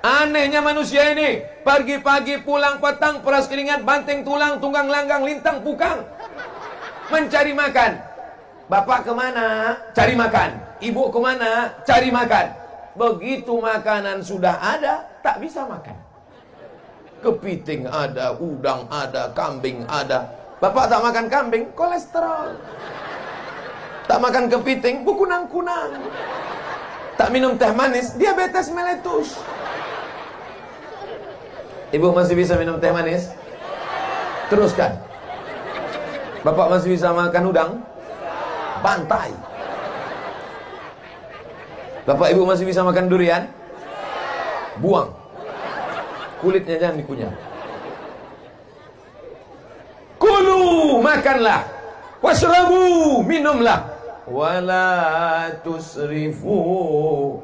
Anehnya manusia ini. Pagi-pagi pulang petang Peras keringat, banting tulang, tunggang langgang, lintang, pukang. Mencari makan. Bapak ke mana? Cari makan. Ibu ke mana? Cari makan. Begitu makanan sudah ada Tak bisa makan. Kepiting ada, udang ada, kambing ada. Bapak tak makan kambing, kolesterol. Tak makan kepiting, bukunang-kunang Tak minum teh manis, diabetes meletus Ibu masih bisa minum teh manis? Teruskan. Bapak masih bisa makan udang? Bantai. Bapak ibu masih bisa makan durian? Buang. Kulitnya jangan dikunyah. Kulu, makanlah. Washrabu, minumlah. Wala tusrifu.